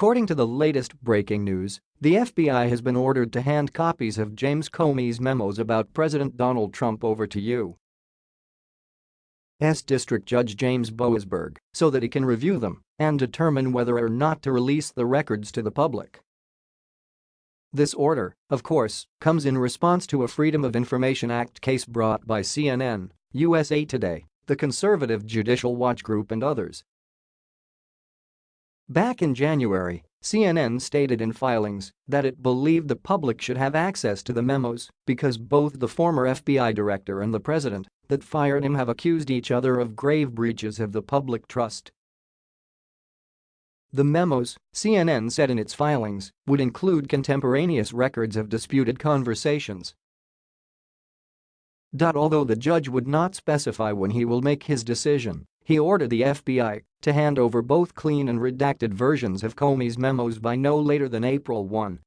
According to the latest breaking news, the FBI has been ordered to hand copies of James Comey's memos about President Donald Trump over to U.S. District Judge James Boasberg so that he can review them and determine whether or not to release the records to the public. This order, of course, comes in response to a Freedom of Information Act case brought by CNN, USA Today, the Conservative Judicial Watch Group and others. Back in January, CNN stated in filings that it believed the public should have access to the memos because both the former FBI director and the president that fired him have accused each other of grave breaches of the public trust. The memos, CNN said in its filings, would include contemporaneous records of disputed conversations. Although the judge would not specify when he will make his decision, he ordered the FBI to hand over both clean and redacted versions of Comey's memos by no later than April 1.